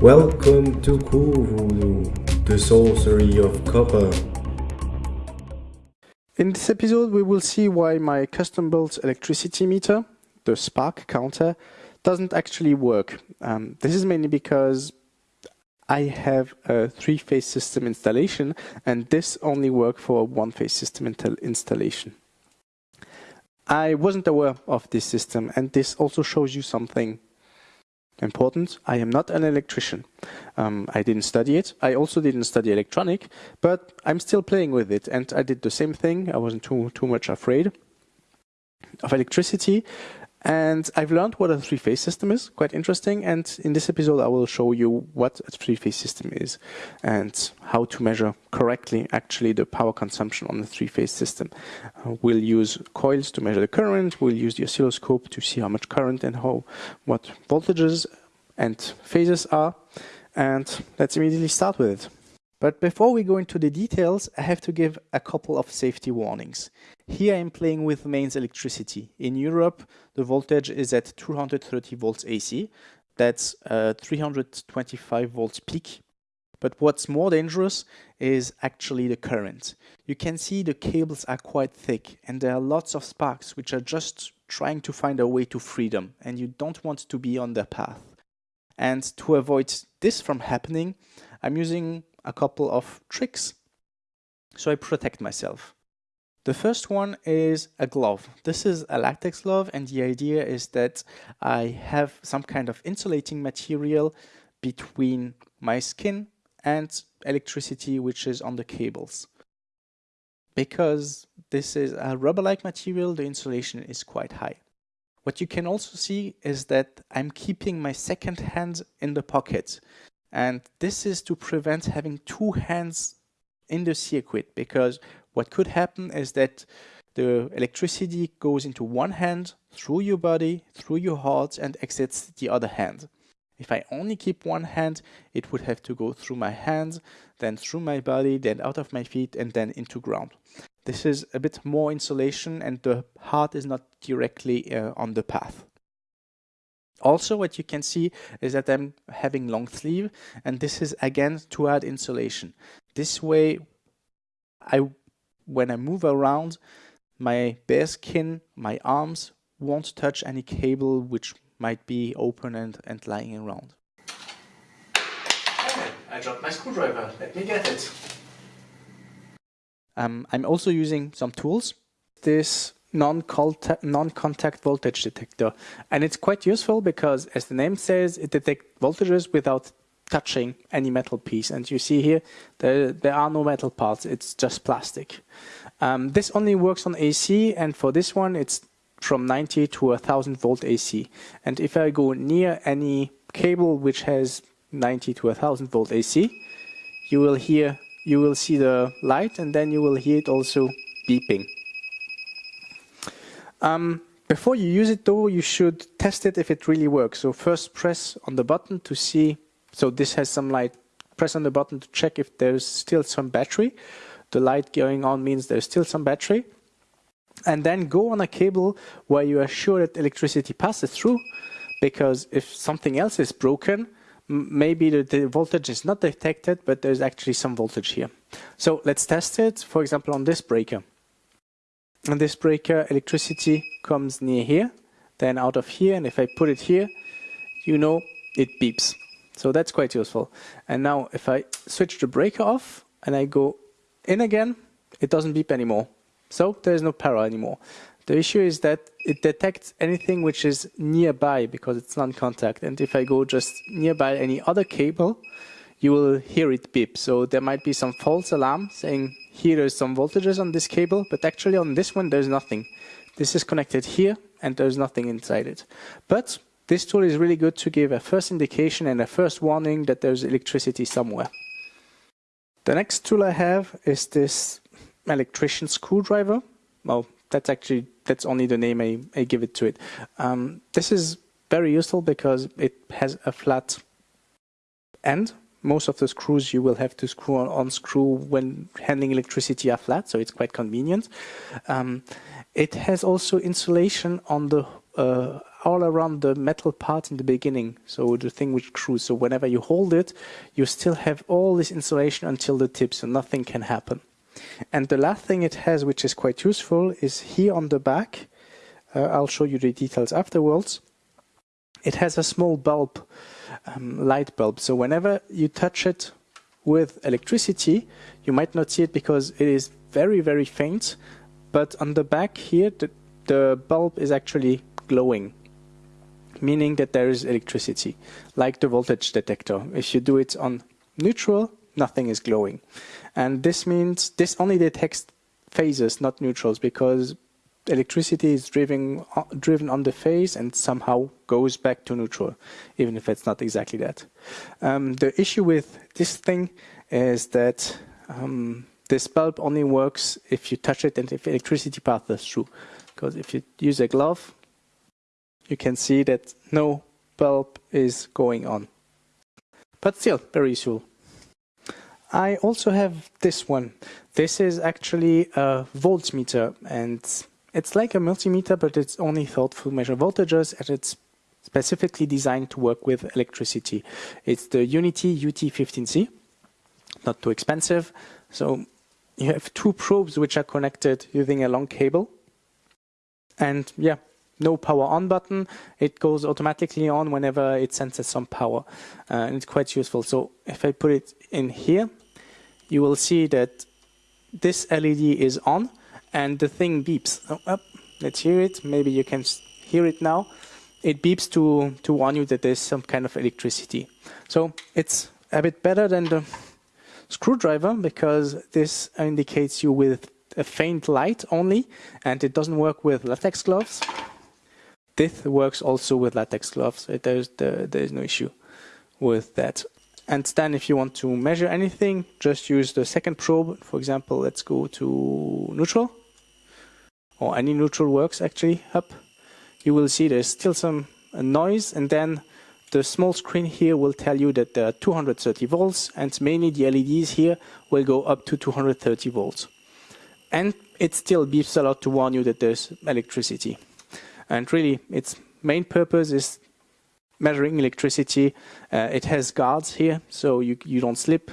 Welcome to Voodoo, the sorcery of copper. In this episode, we will see why my custom-built electricity meter, the spark counter, doesn't actually work. Um, this is mainly because I have a three-phase system installation, and this only works for a one-phase system installation. I wasn't aware of this system, and this also shows you something important. I am not an electrician. Um, I didn't study it. I also didn't study electronic, but I'm still playing with it. And I did the same thing. I wasn't too, too much afraid of electricity. And I've learned what a three-phase system is, quite interesting. And in this episode, I will show you what a three-phase system is and how to measure correctly actually the power consumption on the three-phase system. Uh, we'll use coils to measure the current. We'll use the oscilloscope to see how much current and how what voltages and phases are. And let's immediately start with it. But before we go into the details, I have to give a couple of safety warnings. Here I'm playing with mains electricity. In Europe, the voltage is at 230 volts AC. That's uh, 325 volts peak. But what's more dangerous is actually the current. You can see the cables are quite thick and there are lots of sparks which are just trying to find a way to freedom and you don't want to be on their path. And to avoid this from happening, I'm using a couple of tricks so I protect myself. The first one is a glove. This is a latex glove and the idea is that I have some kind of insulating material between my skin and electricity which is on the cables. Because this is a rubber-like material, the insulation is quite high. What you can also see is that I'm keeping my second hand in the pocket. And this is to prevent having two hands in the circuit because what could happen is that the electricity goes into one hand through your body, through your heart and exits the other hand. If I only keep one hand, it would have to go through my hands, then through my body, then out of my feet and then into ground. This is a bit more insulation and the heart is not directly uh, on the path. Also, what you can see is that I'm having long sleeve and this is again to add insulation. This way, I when I move around, my bare skin, my arms won't touch any cable which might be open and, and lying around. I dropped my screwdriver. Let me get it. Um, I'm also using some tools. This non-contact non voltage detector. And it's quite useful because, as the name says, it detects voltages without touching any metal piece. And you see here, there, there are no metal parts, it's just plastic. Um, this only works on AC, and for this one, it's from 90 to 1000 volt AC. And if I go near any cable which has 90 to 1000 volt AC, you will hear, you will see the light, and then you will hear it also beeping. Um, before you use it though, you should test it if it really works. So first press on the button to see so this has some light. Press on the button to check if there's still some battery. The light going on means there's still some battery. And then go on a cable where you are sure that electricity passes through because if something else is broken, maybe the, the, voltage is not detected, but there's actually some voltage here. So let's test it, for example, on this breaker. On this breaker, electricity comes near here, then out of here, and if I put it here, you know it beeps. So that's quite useful. And now if I switch the breaker off and I go in again, it doesn't beep anymore. So there's no power anymore. The issue is that it detects anything which is nearby because it's non-contact. And if I go just nearby any other cable, you will hear it beep. So there might be some false alarm saying here there's some voltages on this cable, but actually on this one there's nothing. This is connected here and there's nothing inside it. But this tool is really good to give a first indication and a first warning that there's electricity somewhere. The next tool I have is this electrician screwdriver. Well, that's actually, that's only the name I, I give it to it. Um, this is very useful because it has a flat end. Most of the screws you will have to screw on unscrew when handling electricity are flat, so it's quite convenient. Um, it has also insulation on the uh, all around the metal part in the beginning, so the thing which screws. So whenever you hold it, you still have all this insulation until the tip, so nothing can happen. And the last thing it has, which is quite useful, is here on the back. Uh, I'll show you the details afterwards. It has a small bulb, um, light bulb. So whenever you touch it with electricity, you might not see it because it is very, very faint. But on the back here, the, the bulb is actually glowing, meaning that there is electricity, like the voltage detector. If you do it on neutral, nothing is glowing. And this means this only detects phases, not neutrals, because electricity is driven, uh, driven on the phase and somehow goes back to neutral, even if it's not exactly that. Um, the issue with this thing is that um, this bulb only works if you touch it and if electricity passes through. Because if you use a glove, you can see that no bulb is going on. But still, very useful. I also have this one. This is actually a voltmeter and it's like a multimeter, but it's only thought to measure voltages and it's specifically designed to work with electricity. It's the UNI-T UT15C, not too expensive. So you have two probes which are connected using a long cable. And yeah, no power on button. It goes automatically on whenever it senses some power. Uh, and it's quite useful. So if I put it in here, you will see that this LED is on and the thing beeps. Oh, oh, let's hear it. Maybe you can hear it now. It beeps to, to warn you that there's some kind of electricity. So it's a bit better than the screwdriver because this indicates you with a faint light only and it doesn't work with latex gloves. This works also with latex gloves. There's, there's no issue with that. And then if you want to measure anything, just use the second probe. For example, let's go to neutral or any neutral works actually up, you will see there's still some noise and then the small screen here will tell you that there are 230 volts and mainly the LEDs here will go up to 230 volts. And it still beeps a lot to warn you that there's electricity. And really, its main purpose is measuring electricity. Uh, it has guards here, so you, you don't slip.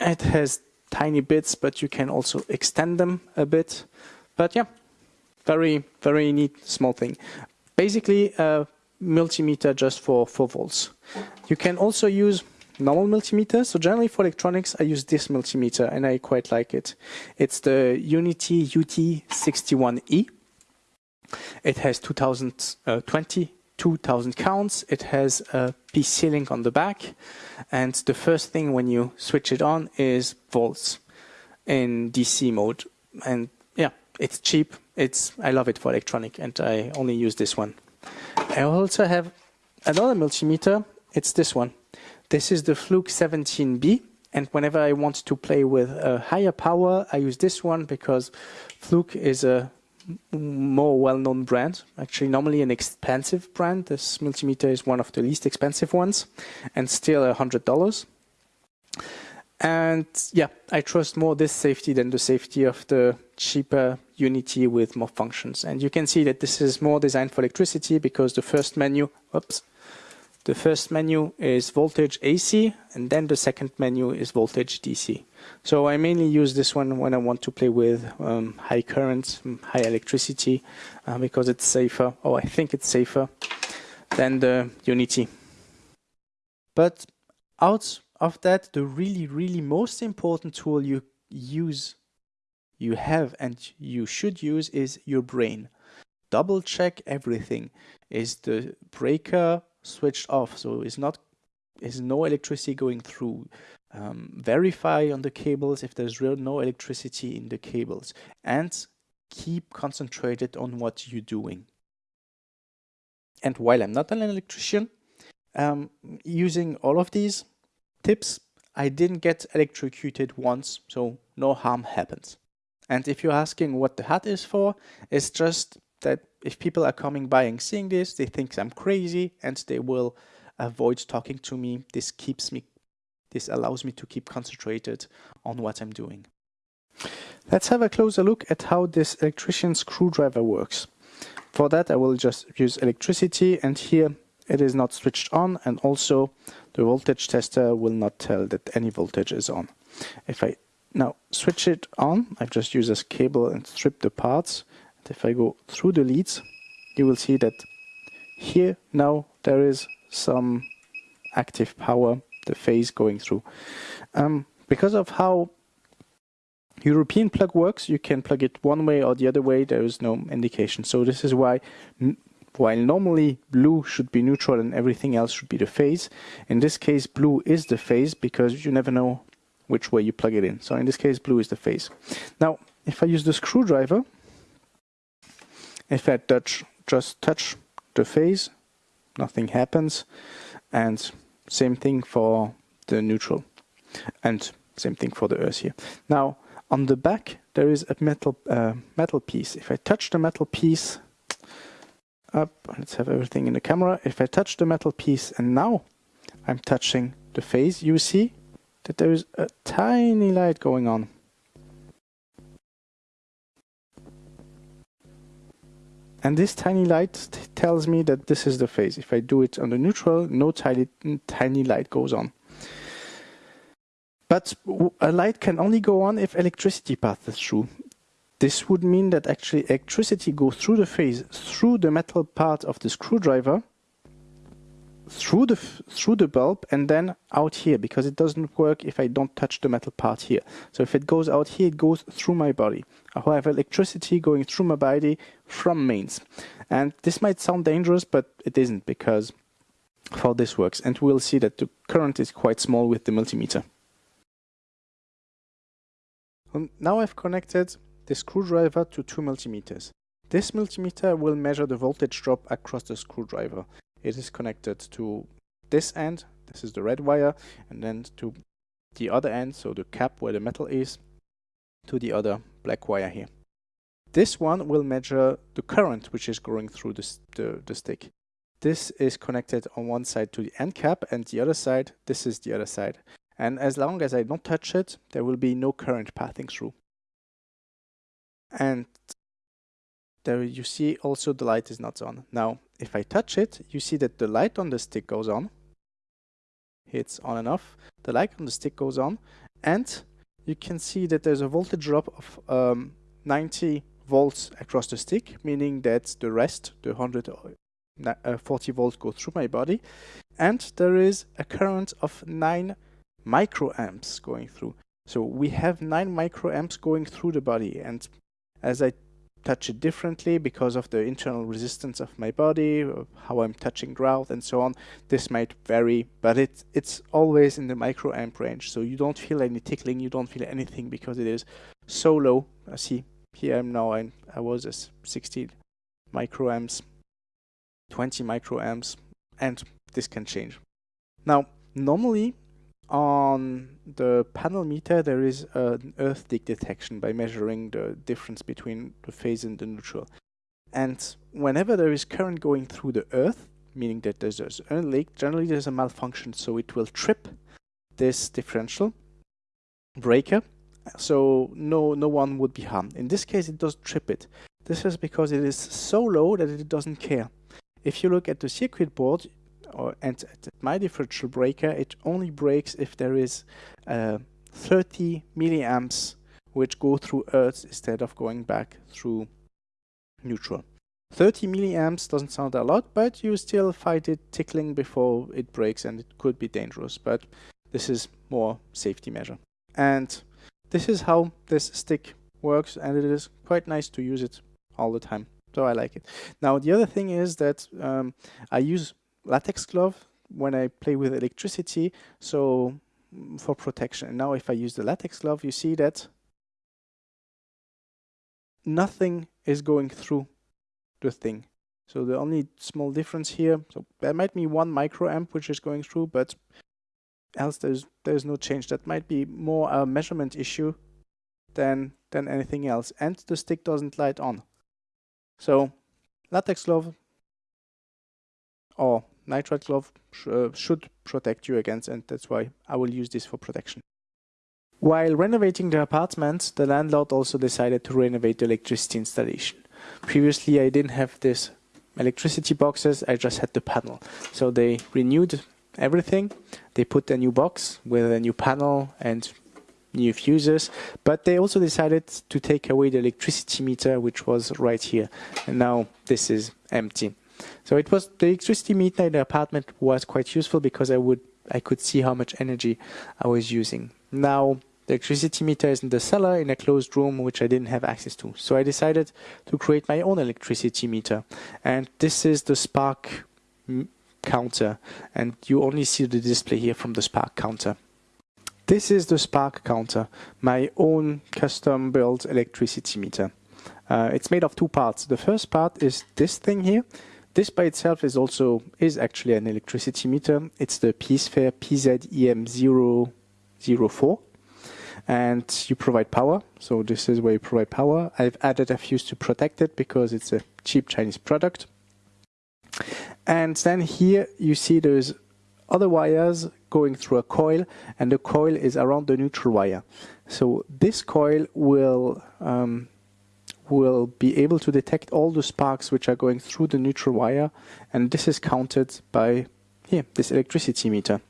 It has tiny bits, but you can also extend them a bit. But yeah, very, very neat small thing. Basically, a multimeter just for 4 volts. You can also use normal multimeter. So generally for electronics, I use this multimeter and I quite like it. It's the UNI-T UT61E. It has 2020 uh, 2000 counts. It has a PC link on the back. And the first thing when you switch it on is volts in DC mode. And yeah, it's cheap. It's I love it for electronic, and I only use this one. I also have another multimeter. It's this one. This is the Fluke 17B. And whenever I want to play with a higher power, I use this one because Fluke is a more well-known brand. Actually, normally an expensive brand. This multimeter is one of the least expensive ones, and still a hundred dollars. And yeah, I trust more this safety than the safety of the cheaper UNI-T with more functions. And you can see that this is more designed for electricity because the first menu, oops, the first menu is voltage AC and then the second menu is voltage DC. So I mainly use this one when I want to play with um, high currents, high electricity uh, because it's safer, or I think it's safer than the UNI-T. But out of that, the really, really most important tool you use, you have and you should use is your brain. Double check everything. Is the breaker switched off? So it's not is no electricity going through? Um, verify on the cables if there's real no electricity in the cables and keep concentrated on what you're doing. And while I'm not an electrician, um, using all of these, Tips, I didn't get electrocuted once, so no harm happens. And if you're asking what the hat is for, it's just that if people are coming by and seeing this, they think I'm crazy and they will avoid talking to me. This keeps me, this allows me to keep concentrated on what I'm doing. Let's have a closer look at how this electrician screwdriver works. For that I will just use electricity and here it is not switched on and also the voltage tester will not tell that any voltage is on. If I now switch it on, I just use this cable and strip the parts. If I go through the leads, you will see that here now there is some active power, the phase going through. Um, because of how European plug works, you can plug it one way or the other way, there is no indication. So this is why while normally blue should be neutral and everything else should be the phase, in this case blue is the phase because you never know which way you plug it in. So in this case blue is the phase. Now if I use the screwdriver, if I touch, just touch the phase, nothing happens. And same thing for the neutral. And same thing for the earth here. Now on the back there is a metal uh, metal piece. If I touch the metal piece, up, let's have everything in the camera. If I touch the metal piece and now I'm touching the phase, you see that there is a tiny light going on. And this tiny light tells me that this is the phase. If I do it on the neutral, no tiny, tiny light goes on. But a light can only go on if electricity passes through. This would mean that actually electricity goes through the phase, through the metal part of the screwdriver, through the through the bulb and then out here because it doesn't work if I don't touch the metal part here. So if it goes out here, it goes through my body. I have electricity going through my body from mains. And this might sound dangerous, but it isn't because how this works. And we'll see that the current is quite small with the multimeter. Um, now I've connected the screwdriver to two multimeters. This multimeter will measure the voltage drop across the screwdriver. It is connected to this end, this is the red wire, and then to the other end, so the cap where the metal is, to the other black wire here. This one will measure the current which is going through the, the stick. This is connected on one side to the end cap and the other side, this is the other side. And as long as I don't touch it, there will be no current passing through. And there you see also the light is not on. Now, if I touch it, you see that the light on the stick goes on. It's on and off. The light on the stick goes on. And you can see that there's a voltage drop of um, 90 volts across the stick, meaning that the rest, the 140 uh, volts go through my body. And there is a current of 9 microamps going through. So we have 9 microamps going through the body. And as I touch it differently because of the internal resistance of my body, how I'm touching ground and so on. This might vary, but it, it's always in the microamp range. So you don't feel any tickling, you don't feel anything because it is so low. I see here I'm now, I, I was at 16 microamps, 20 microamps, and this can change. Now, normally on the panel meter there is an earth leak detection by measuring the difference between the phase and the neutral. And whenever there is current going through the earth, meaning that there's, an leak, generally there's a malfunction, so it will trip this differential breaker, so no, no one would be harmed. In this case, it does trip it. This is because it is so low that it doesn't care. If you look at the circuit board, or and my differential breaker, it only breaks if there is uh, 30 milliamps which go through earth instead of going back through neutral. 30 milliamps doesn't sound a lot, but you still fight it tickling before it breaks and it could be dangerous, but this is more safety measure. And this is how this stick works and it is quite nice to use it all the time. So I like it. Now the other thing is that um, I use latex glove when I play with electricity, so mm, for protection. And now if I use the latex glove, you see that nothing is going through the thing. So the only small difference here, so there might be one microamp which is going through, but else there's there's no change. That might be more a measurement issue than than anything else. And the stick doesn't light on. So latex glove or nitrile glove sh uh, should protect you against and that's why I will use this for protection. While renovating the apartment, the landlord also decided to renovate the electricity installation. Previously, I didn't have this electricity boxes, I just had the panel. So they renewed everything. They put a new box with a new panel and new fuses, but they also decided to take away the electricity meter, which was right here. And now this is empty. So it was the electricity meter in the apartment was quite useful because I would I could see how much energy I was using. Now the electricity meter is in the cellar in a closed room which I didn't have access to. So I decided to create my own electricity meter. And this is the spark counter and you only see the display here from the spark counter. This is the spark counter, my own custom built electricity meter. Uh, it's made of two parts. The first part is this thing here. This by itself is also is actually an electricity meter. It's the Peacefair PZEM004 and you provide power. So this is where you provide power. I've added a fuse to protect it because it's a cheap Chinese product. And then here you see there's other wires going through a coil and the coil is around the neutral wire. So this coil will um, will be able to detect all the sparks which are going through the neutral wire and this is counted by here, this electricity meter.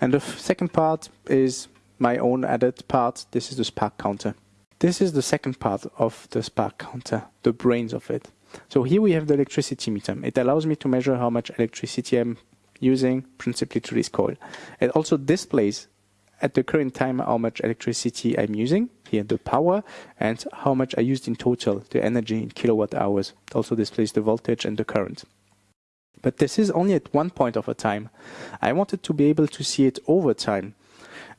And the second part is my own added part. This is the spark counter. This is the second part of the spark counter, the brains of it. So here we have the electricity meter. It allows me to measure how much electricity I'm using principally to this coil. It also displays at the current time how much electricity I'm using, here the power, and how much I used in total, the energy in kilowatt hours. It also displays the voltage and the current. But this is only at one point of a time. I wanted to be able to see it over time.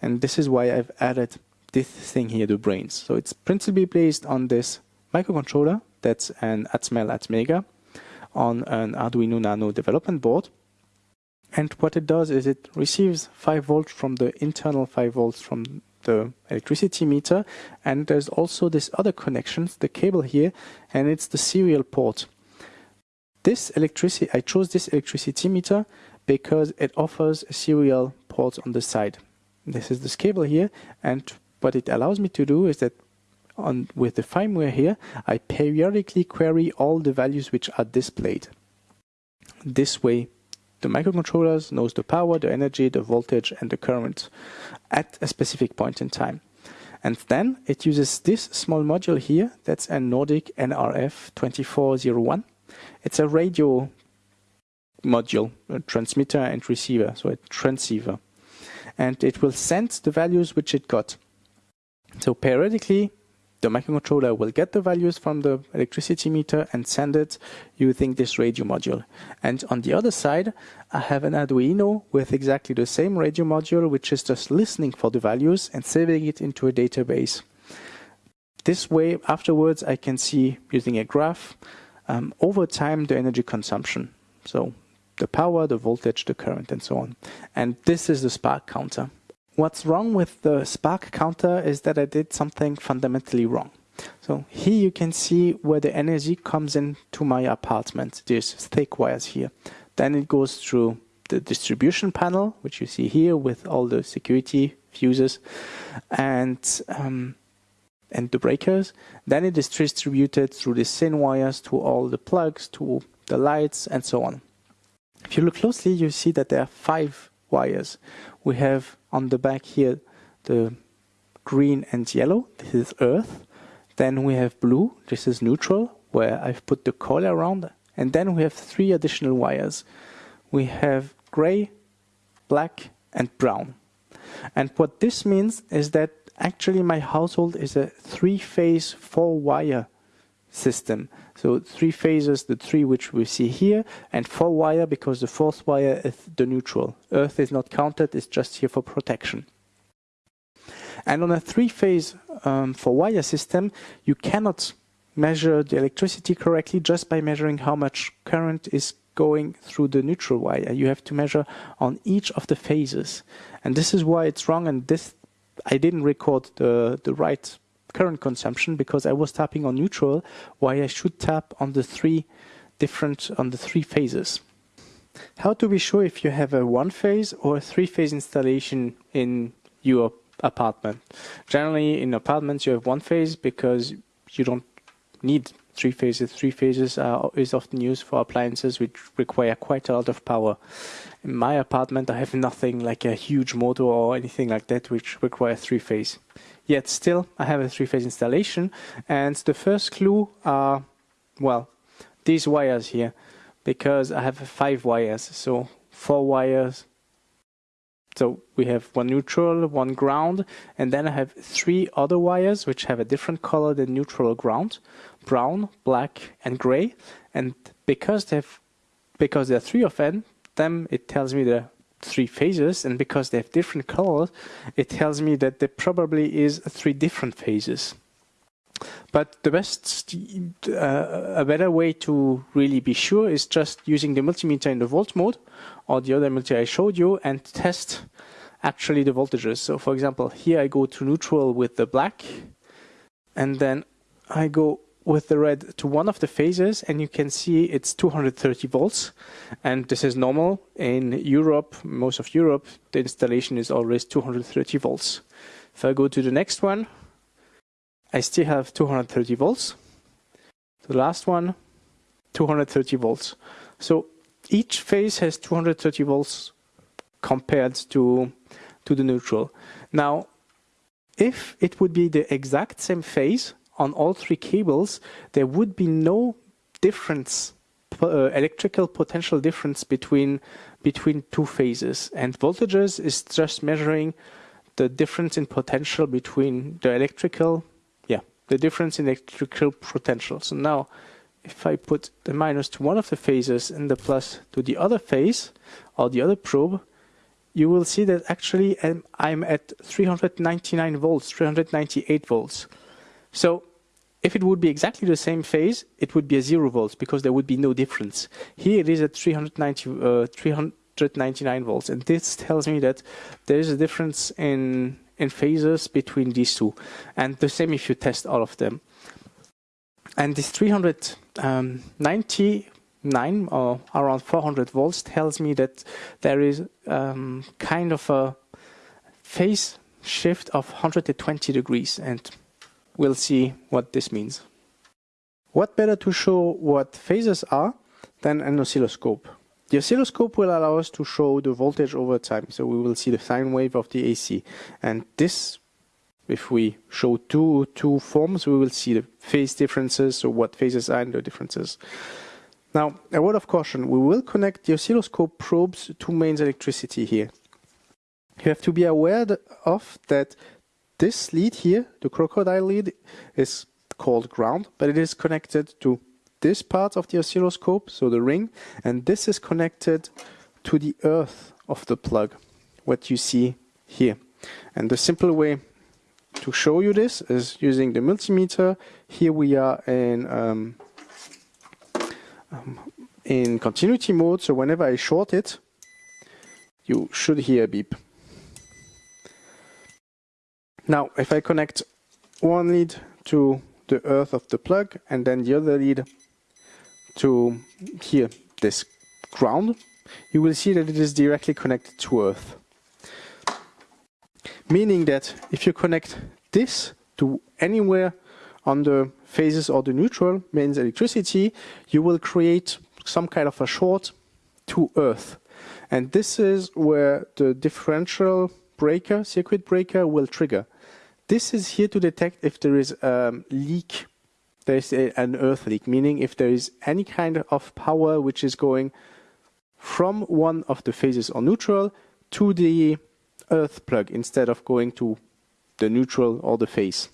And this is why I've added this thing here, the brains. So it's principally based on this microcontroller, that's an Atmel Atmega, on an Arduino Nano development board. And what it does is it receives 5 volts from the internal 5 volts from the electricity meter and there's also this other connection, the cable here, and it's the serial port. This electricity, I chose this electricity meter because it offers a serial port on the side. This is this cable here and what it allows me to do is that on with the firmware here, I periodically query all the values which are displayed. This way the microcontrollers knows the power, the energy, the voltage and the current at a specific point in time. And then it uses this small module here, that's a Nordic NRF 2401. It's a radio module, a transmitter and receiver, so a transceiver and it will send the values which it got. So periodically, the microcontroller will get the values from the electricity meter and send it using this radio module. And on the other side, I have an Arduino with exactly the same radio module, which is just listening for the values and saving it into a database. This way, afterwards, I can see using a graph um, over time the energy consumption. So the power, the voltage, the current, and so on. And this is the spark counter. What's wrong with the spark counter is that I did something fundamentally wrong. So here you can see where the energy comes into my apartment. There's thick wires here. Then it goes through the distribution panel, which you see here with all the security fuses and um, and the breakers. Then it is distributed through the thin wires to all the plugs, to the lights, and so on. If you look closely, you see that there are five wires. We have on the back here the green and yellow, this is earth. Then we have blue, this is neutral, where I've put the coil around. And then we have three additional wires. We have gray, black, and brown. And what this means is that actually my household is a three-phase, four-wire system. So three phases, the three which we see here, and four wire because the fourth wire is the neutral. Earth is not counted, it's just here for protection. And on a three-phase um, four-wire system, you cannot measure the electricity correctly just by measuring how much current is going through the neutral wire. You have to measure on each of the phases. And this is why it's wrong and this I didn't record the, the right current consumption because I was tapping on neutral, why I should tap on the three different, on the three phases. How to be sure if you have a one phase or a three phase installation in your apartment. Generally in apartments you have one phase because you don't need three phases. Three phases are, is often used for appliances which require quite a lot of power. In my apartment, I have nothing like a huge motor or anything like that which requires three phase. Yet still, I have a three phase installation, and the first clue are, well, these wires here, because I have five wires, so four wires so we have one neutral, one ground, and then I have three other wires which have a different color than neutral ground, brown, black, and gray. And because they have, because there are three of them, them it tells me the three phases, and because they have different colors, it tells me that there probably is three different phases. But the best, uh, a better way to really be sure is just using the multimeter in the volt mode or the other multimeter I showed you and test actually the voltages. So for example, here I go to neutral with the black and then I go with the red to one of the phases and you can see it's 230 volts and this is normal in Europe most of Europe the installation is always 230 volts if I go to the next one I still have 230 volts. The last one, 230 volts. So each phase has 230 volts compared to, to the neutral. Now, if it would be the exact same phase on all three cables, there would be no difference, uh, electrical potential difference between, between two phases. And voltages is just measuring the difference in potential between the electrical yeah, the difference in electrical potential. So now, if I put the minus to one of the phases and the plus to the other phase, or the other probe, you will see that actually I'm at 399 volts, 398 volts. So if it would be exactly the same phase, it would be a zero volts because there would be no difference. Here it is at 390, uh, 399 volts, and this tells me that there is a difference in in phases between these two. And the same if you test all of them. And this 399 or around 400 volts tells me that there is um, kind of a phase shift of 120 degrees and we'll see what this means. What better to show what phases are than an oscilloscope? The oscilloscope will allow us to show the voltage over time. So we will see the sine wave of the AC. And this, if we show two, two forms, we will see the phase differences, so what phases are and the differences. Now, a word of caution, we will connect the oscilloscope probes to mains electricity here. You have to be aware of that this lead here, the crocodile lead, is called ground, but it is connected to this part of the oscilloscope, so the ring, and this is connected to the earth of the plug, what you see here. And the simple way to show you this is using the multimeter. Here we are in um, um, in continuity mode, so whenever I short it, you should hear a beep. Now, if I connect one lead to the earth of the plug and then the other lead to here, this ground, you will see that it is directly connected to Earth. Meaning that if you connect this to anywhere on the phases or the neutral mains electricity, you will create some kind of a short to Earth. And this is where the differential breaker, circuit breaker, will trigger. This is here to detect if there is a leak there is a, an earth leak, meaning if there is any kind of power which is going from one of the phases or neutral to the earth plug instead of going to the neutral or the phase.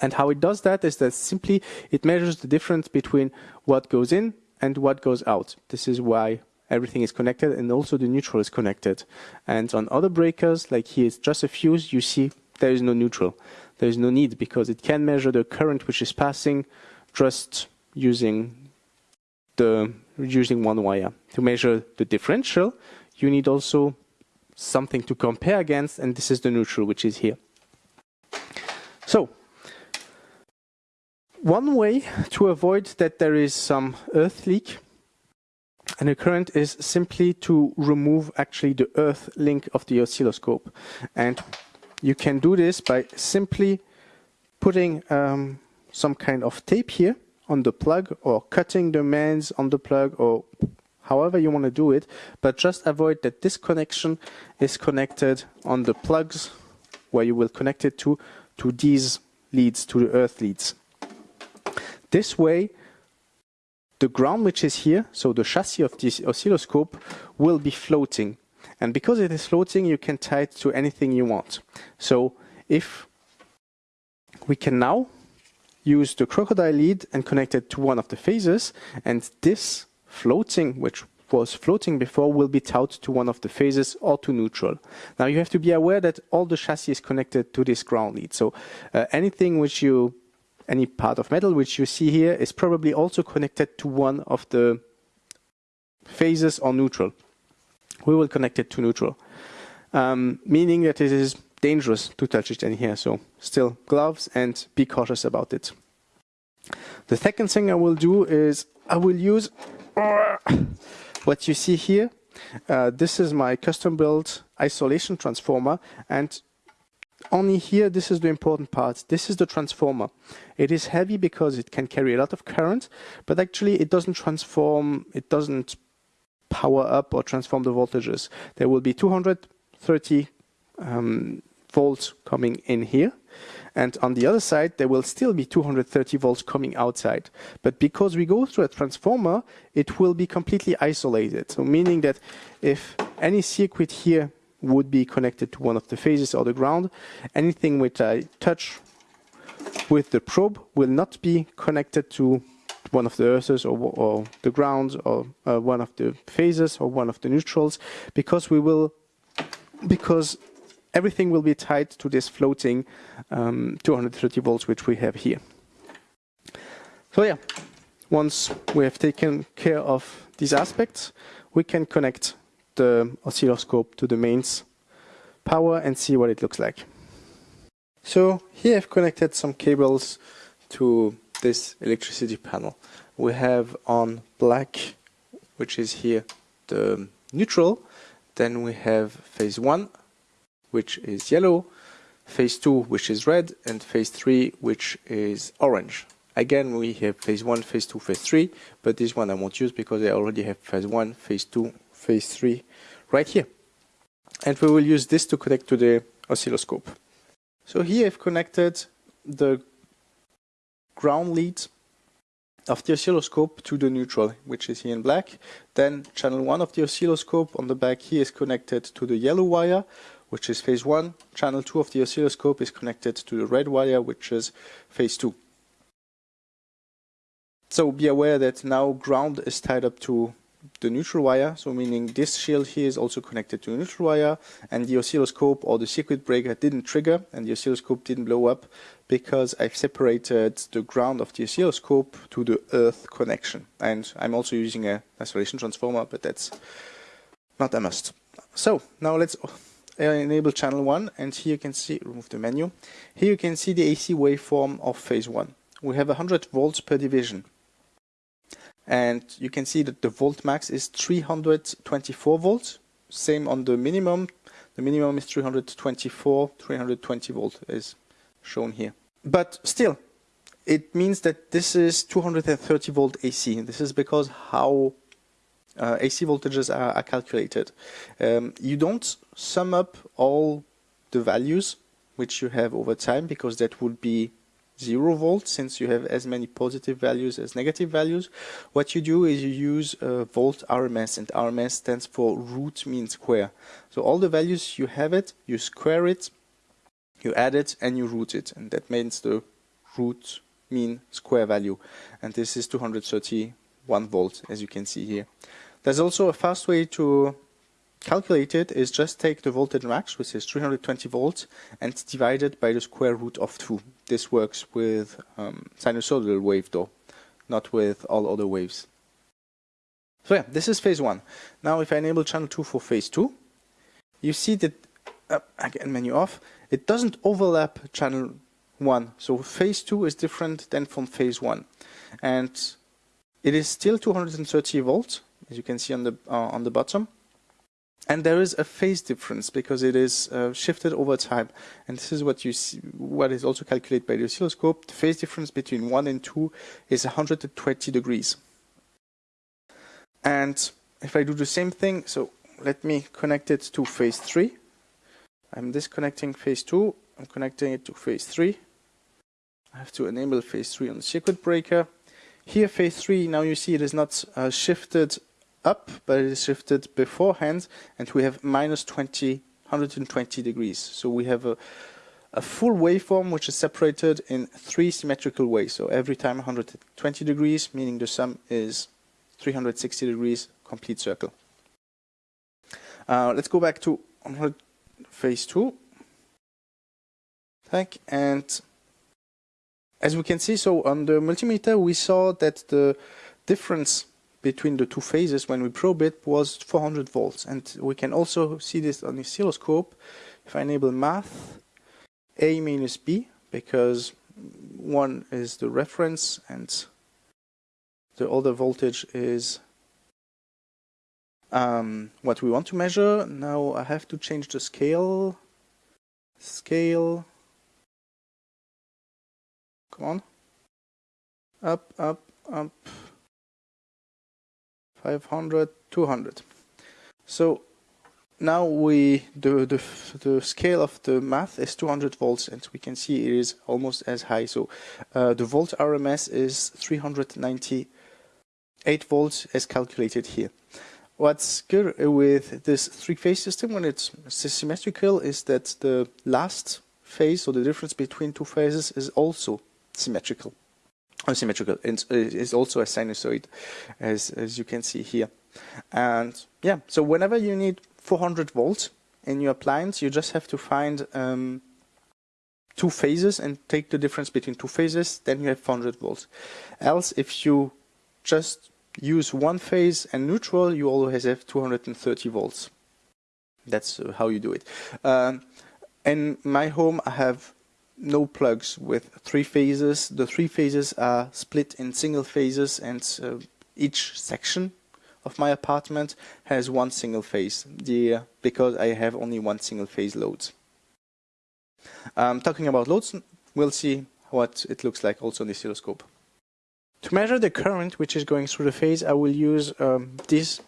And how it does that is that simply it measures the difference between what goes in and what goes out. This is why everything is connected and also the neutral is connected. And on other breakers, like here it's just a fuse, you see there is no neutral there is no need because it can measure the current which is passing just using the using one wire. To measure the differential, you need also something to compare against, and this is the neutral, which is here. So, one way to avoid that there is some earth leak and the current is simply to remove actually the earth link of the oscilloscope. And you can do this by simply putting um, some kind of tape here on the plug or cutting the mains on the plug or however you want to do it, but just avoid that this connection is connected on the plugs where you will connect it to, to these leads, to the earth leads. This way, the ground which is here, so the chassis of this oscilloscope, will be floating. And because it is floating, you can tie it to anything you want. So if we can now use the crocodile lead and connect it to one of the phases, and this floating, which was floating before, will be towed to one of the phases or to neutral. Now you have to be aware that all the chassis is connected to this ground lead. So uh, anything which you any part of metal which you see here is probably also connected to one of the phases or neutral. We will connect it to neutral, um, meaning that it is dangerous to touch it in here. So still gloves and be cautious about it. The second thing I will do is I will use what you see here. Uh, this is my custom built isolation transformer and only here, this is the important part. This is the transformer. It is heavy because it can carry a lot of current, but actually it doesn't transform, it doesn't power up or transform the voltages. There will be 230 um, volts coming in here. And on the other side, there will still be 230 volts coming outside. But because we go through a transformer, it will be completely isolated. So meaning that if any circuit here would be connected to one of the phases or the ground. Anything which I touch with the probe will not be connected to one of the earths or, or the ground or uh, one of the phases or one of the neutrals because we will because everything will be tied to this floating um, 230 volts which we have here. So yeah, once we have taken care of these aspects, we can connect the oscilloscope to the mains power and see what it looks like. So here I've connected some cables to this electricity panel. We have on black, which is here the neutral, then we have phase 1, which is yellow, phase 2, which is red, and phase 3, which is orange. Again, we have phase 1, phase 2, phase 3, but this one I won't use because I already have phase 1, phase 2, phase 3 right here. And we will use this to connect to the oscilloscope. So here I've connected the ground lead of the oscilloscope to the neutral, which is here in black. Then channel 1 of the oscilloscope on the back here is connected to the yellow wire, which is phase 1. Channel 2 of the oscilloscope is connected to the red wire, which is phase 2. So be aware that now ground is tied up to the neutral wire, so meaning this shield here is also connected to a neutral wire, and the oscilloscope or the circuit breaker didn't trigger, and the oscilloscope didn't blow up, because I've separated the ground of the oscilloscope to the earth connection. And I'm also using a isolation transformer, but that's not a must. So, now let's enable channel 1, and here you can see, remove the menu, here you can see the AC waveform of phase 1. We have 100 volts per division and you can see that the volt max is 324 volts. Same on the minimum. The minimum is 324 320 volt is shown here. But still it means that this is 230 volt AC this is because how uh, AC voltages are, are calculated. Um, you don't sum up all the values which you have over time because that would be 0 volts since you have as many positive values as negative values. What you do is you use uh, volt RMS and RMS stands for root mean square. So all the values you have it, you square it, you add it and you root it and that means the root mean square value and this is 231 volts as you can see here. There's also a fast way to calculate it is just take the voltage max, which is 320 volts, and divide it by the square root of 2. This works with um, sinusoidal wave though, not with all other waves. So yeah, this is phase 1. Now if I enable channel 2 for phase 2, you see that, uh, again menu off, it doesn't overlap channel 1. So phase 2 is different than from phase 1. And it is still 230 volts, as you can see on the, uh, on the bottom and there is a phase difference because it is uh, shifted over time. And this is what you see, what is also calculated by the oscilloscope. The phase difference between 1 and 2 is 120 degrees. And if I do the same thing, so let me connect it to phase 3. I'm disconnecting phase 2. I'm connecting it to phase 3. I have to enable phase 3 on the circuit breaker. Here phase 3, now you see it is not uh, shifted up, but it is shifted beforehand, and we have minus 20, 120 degrees. So we have a, a full waveform which is separated in three symmetrical ways. So every time 120 degrees, meaning the sum is 360 degrees, complete circle. Uh, let's go back to phase 2. Thank and as we can see, so on the multimeter we saw that the difference between the two phases when we probe it was 400 volts. And we can also see this on the oscilloscope. If I enable math, A minus B, because one is the reference and the other voltage is um, what we want to measure. Now I have to change the scale. Scale. Come on. Up, up, up. 500, 200. So now we the, the the scale of the math is 200 volts, and we can see it is almost as high. So uh, the volt RMS is 398 volts as calculated here. What's good with this three-phase system when it's symmetrical is that the last phase, or the difference between two phases, is also symmetrical symmetrical It's, is also a sinusoid as as you can see here. And yeah so whenever you need 400 volts in your appliance you just have to find um, two phases and take the difference between two phases then you have 400 volts. Else if you just use one phase and neutral you always have 230 volts. That's how you do it. Um, in my home I have no plugs with three phases. The three phases are split in single phases and uh, each section of my apartment has one single phase the, because I have only one single phase load. Um, talking about loads, we'll see what it looks like also on the oscilloscope. To measure the current which is going through the phase, I will use um, these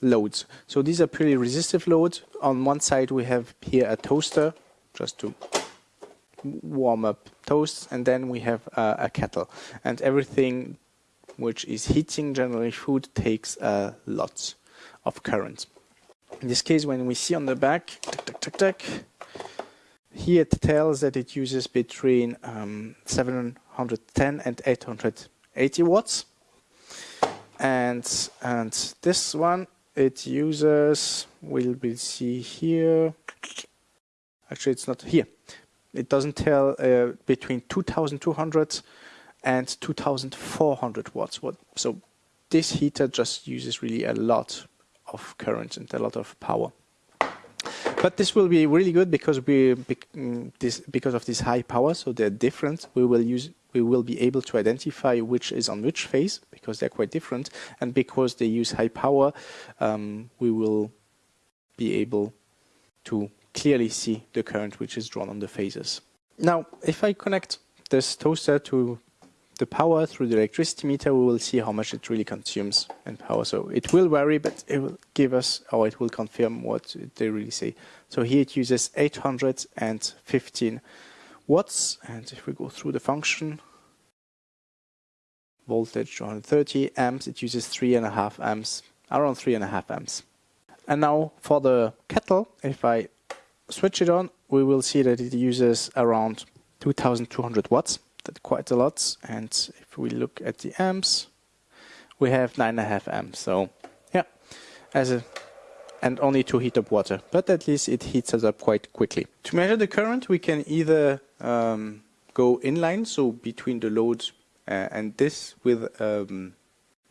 loads. So these are pretty resistive loads. On one side we have here a toaster, just to warm up toasts and then we have uh, a kettle. And everything which is heating generally food takes a lot of current. In this case when we see on the back here it tells that it uses between um, 710 and 880 watts. And and this one it uses We will be see here. Actually it's not here it doesn't tell uh, between 2200 and 2400 watts. What, so this heater just uses really a lot of current and a lot of power. But this will be really good because we mm, this because of this high power, so they're different. We will use we will be able to identify which is on which phase because they're quite different, and because they use high power, um, we will be able to clearly see the current which is drawn on the phases. Now, if I connect this toaster to the power through the electricity meter, we will see how much it really consumes in power. So it will vary, but it will give us, or it will confirm what they really say. So here it uses 815 watts, and if we go through the function, voltage 230 amps, it uses three and a half amps, around three and a half amps. And now for the kettle, if I switch it on, we will see that it uses around 2200 watts. That's quite a lot. And if we look at the amps, we have 9.5 amps. So, yeah, as a and only to heat up water. But at least it heats us up quite quickly. To measure the current, we can either um, go inline, so between the loads uh, and this with um,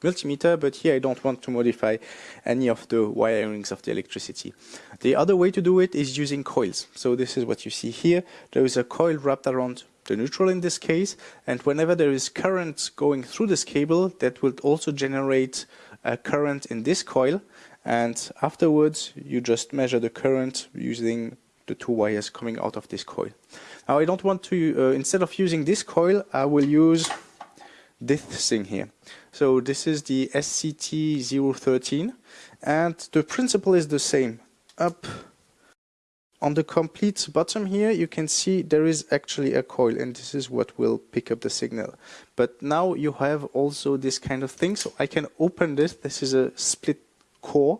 multimeter, but here I don't want to modify any of the wirings of the electricity. The other way to do it is using coils. So this is what you see here. There is a coil wrapped around the neutral in this case, and whenever there is current going through this cable, that will also generate a current in this coil, and afterwards you just measure the current using the two wires coming out of this coil. Now I don't want to, uh, instead of using this coil, I will use this thing here. So this is the SCT013 and the principle is the same. Up on the complete bottom here you can see there is actually a coil and this is what will pick up the signal. But now you have also this kind of thing so I can open this. This is a split core.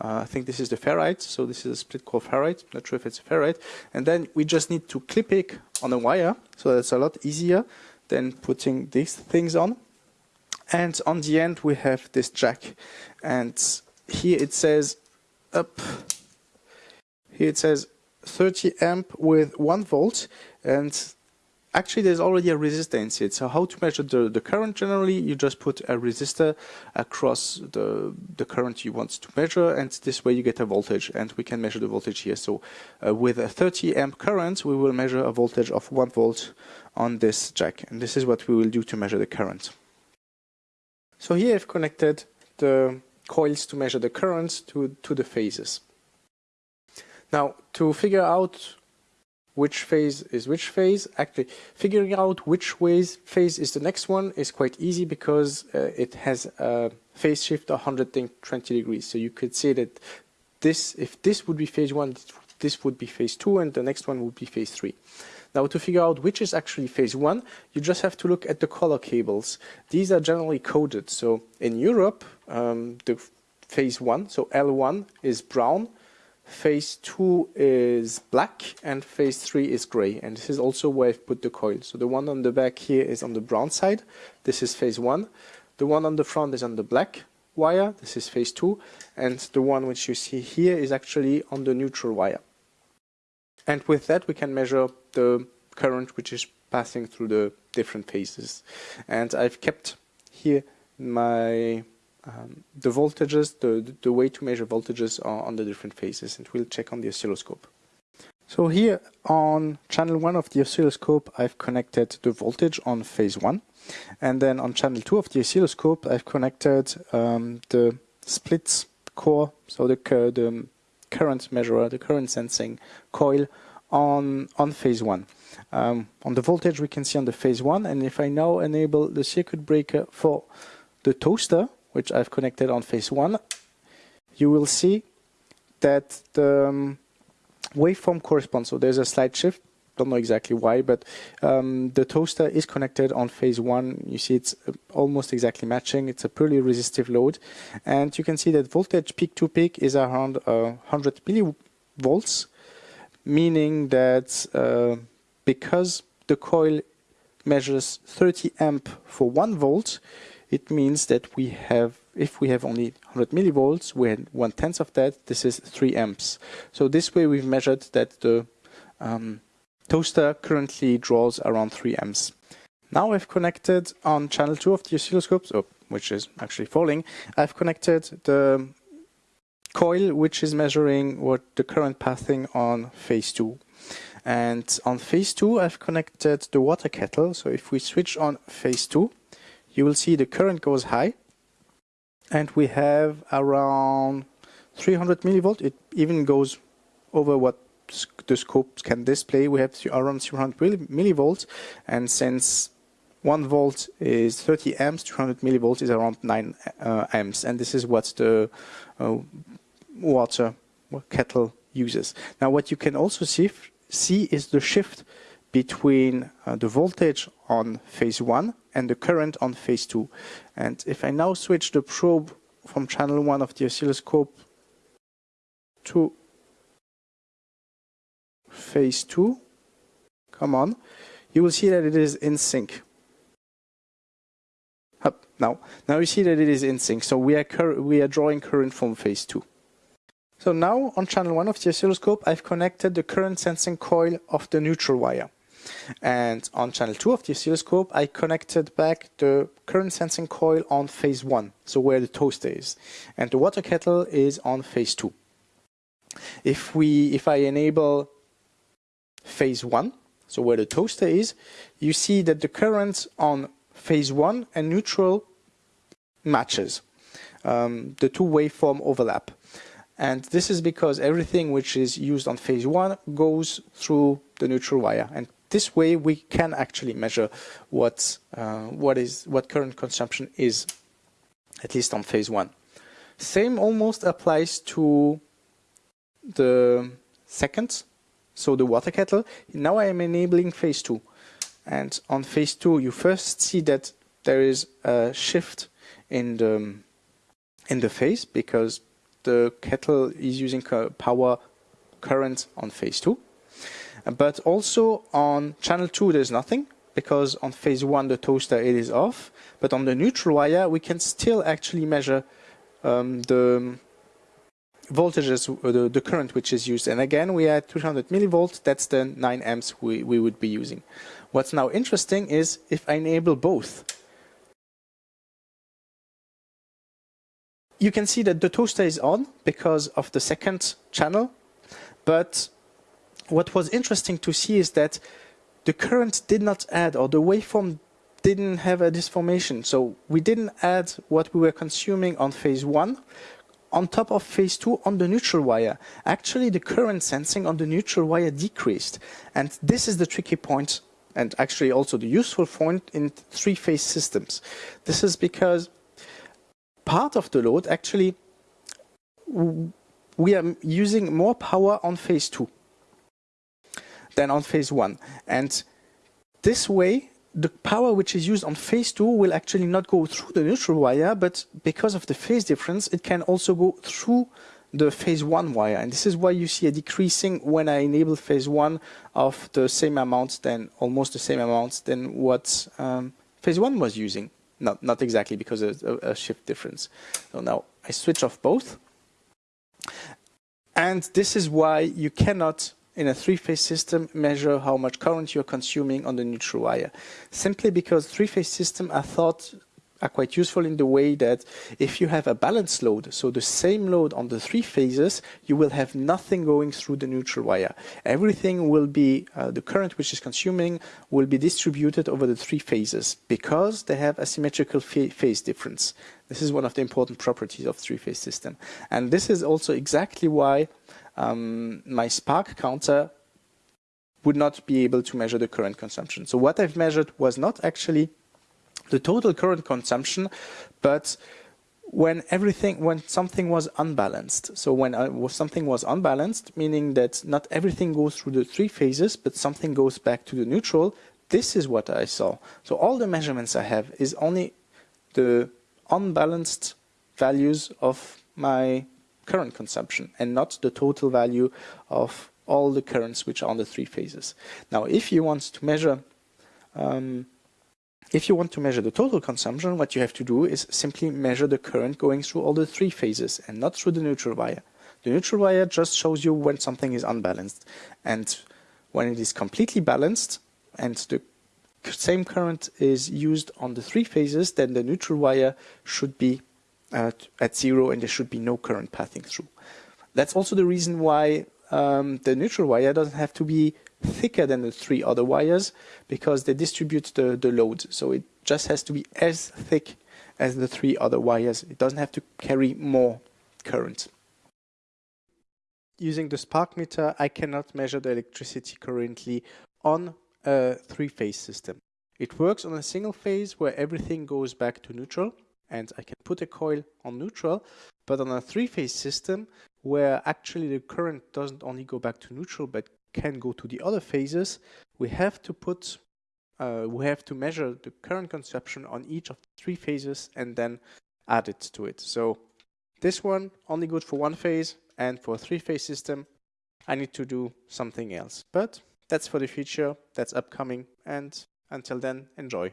Uh, I think this is the ferrite, so this is a split core ferrite, not sure if it's ferrite. And then we just need to clip it on a wire, so that's a lot easier than putting these things on. And on the end we have this jack. And here it says up, here it says 30 amp with 1 volt and actually there's already a resistor inside. So how to measure the, the current generally, you just put a resistor across the, the current you want to measure and this way you get a voltage and we can measure the voltage here. So uh, with a 30 amp current we will measure a voltage of 1 volt on this jack and this is what we will do to measure the current. So here I've connected the coils to measure the current to, to the phases. Now to figure out which phase is which phase. Actually, figuring out which ways phase is the next one is quite easy because uh, it has a phase shift of 120 degrees. So you could say that this, if this would be phase one, this would be phase two, and the next one would be phase three. Now to figure out which is actually phase one, you just have to look at the color cables. These are generally coded. So in Europe, um, the phase one, so L1 is brown, phase 2 is black and phase 3 is gray and this is also where I've put the coil. So the one on the back here is on the brown side, this is phase 1. The one on the front is on the black wire, this is phase 2 and the one which you see here is actually on the neutral wire. And with that we can measure the current which is passing through the different phases. And I've kept here my um, the voltages, the, the way to measure voltages on the different phases, and we'll check on the oscilloscope. So here on channel 1 of the oscilloscope, I've connected the voltage on phase 1. And then on channel 2 of the oscilloscope, I've connected um, the splits core, so the, the current measurer, the current sensing coil on, on phase 1. Um, on the voltage we can see on the phase 1, and if I now enable the circuit breaker for the toaster, which I've connected on phase 1, you will see that the um, waveform corresponds. So there's a slight shift, don't know exactly why, but um, the toaster is connected on phase 1. You see it's uh, almost exactly matching. It's a purely resistive load. And you can see that voltage peak to peak is around uh, 100 millivolts, meaning that uh, because the coil measures 30 amp for 1 volt, it means that we have, if we have only 100 millivolts, we had one tenth of that, this is 3 amps. So this way we've measured that the um, toaster currently draws around 3 amps. Now I've connected on channel 2 of the oscilloscope, oh, which is actually falling, I've connected the coil which is measuring what the current passing on phase 2. And on phase 2 I've connected the water kettle, so if we switch on phase 2, you will see the current goes high and we have around 300 millivolt. It even goes over what the scope can display. We have around 300 millivolts and since 1 volt is 30 amps, 200 millivolts is around 9 uh, amps and this is what the uh, water kettle uses. Now what you can also see, see is the shift between uh, the voltage on phase 1 and the current on phase 2. And if I now switch the probe from channel 1 of the oscilloscope to phase 2, come on, you will see that it is in sync. Up now, now you see that it is in sync. So we are we are drawing current from phase 2. So now on channel 1 of the oscilloscope, I've connected the current sensing coil of the neutral wire. And on channel 2 of the oscilloscope, I connected back the current sensing coil on phase 1, so where the toaster is. And the water kettle is on phase 2. If, we, if I enable phase 1, so where the toaster is, you see that the current on phase 1 and neutral matches. um, the two waveform overlap. And this is because everything which is used on phase one goes through the neutral wire. And this way we can actually measure what, uh, what, is, what current consumption is, at least on phase one. Same almost applies to the second, so the water kettle. Now I am enabling phase two. And on phase two, you first see that there is a shift in the, in the phase because the kettle is using power current on phase 2. But also on channel 2 there's nothing because on phase 1 the toaster it is off. But on the neutral wire we can still actually measure um, the voltages, uh, the, the current which is used. And again we had 200 millivolts, that's the 9 amps we, we would be using. What's now interesting is if I enable both you can see that the toaster is on because of the second channel. But what was interesting to see is that the current did not add or the waveform didn't have a disformation. So we didn't add what we were consuming on phase one on top of phase two on the neutral wire. Actually, the current sensing on the neutral wire decreased. And this is the tricky point and actually also the useful point in three-phase systems. This is because part of the load, actually, we are using more power on phase two than on phase one. And this way, the power which is used on phase two will actually not go through the neutral wire, but because of the phase difference, it can also go through the phase one wire. And this is why you see a decreasing when I enable phase one of the same amount than almost the same amount than what um, phase one was using. Not, not exactly because of a, a shift difference. So now I switch off both. And this is why you cannot, in a three-phase system, measure how much current you're consuming on the neutral wire. Simply because three-phase systems are thought are quite useful in the way that if you have a balanced load, so the same load on the three phases, you will have nothing going through the neutral wire. Everything will be, uh, the current which is consuming will be distributed over the three phases because they have a symmetrical phase difference. This is one of the important properties of three-phase system. And this is also exactly why um, my spark counter would not be able to measure the current consumption. So what I've measured was not actually the total current consumption, but when everything, when something was unbalanced. So when uh, something was unbalanced, meaning that not everything goes through the three phases, but something goes back to the neutral, this is what I saw. So all the measurements I have is only the unbalanced values of my current consumption and not the total value of all the currents which are on the three phases. Now, if you want to measure um, if you want to measure the total consumption, what you have to do is simply measure the current going through all the three phases and not through the neutral wire. The neutral wire just shows you when something is unbalanced. And when it is completely balanced and the same current is used on the three phases, then the neutral wire should be at, at zero and there should be no current passing through. That's also the reason why um, the neutral wire doesn't have to be thicker than the three other wires because they distribute the, the load. So it just has to be as thick as the three other wires. It doesn't have to carry more current. Using the spark meter, I cannot measure the electricity currently on a three-phase system. It works on a single phase where everything goes back to neutral and I can put a coil on neutral, but on a three-phase system where actually the current doesn't only go back to neutral but can go to the other phases, we have to put, uh, we have to measure the current consumption on each of the three phases and then add it to it. So this one only good for one phase and for a three-phase system, I need to do something else. But that's for the future, that's upcoming, and until then, enjoy.